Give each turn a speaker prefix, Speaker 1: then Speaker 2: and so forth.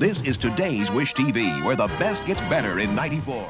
Speaker 1: This is today's Wish TV, where the best gets better in 94.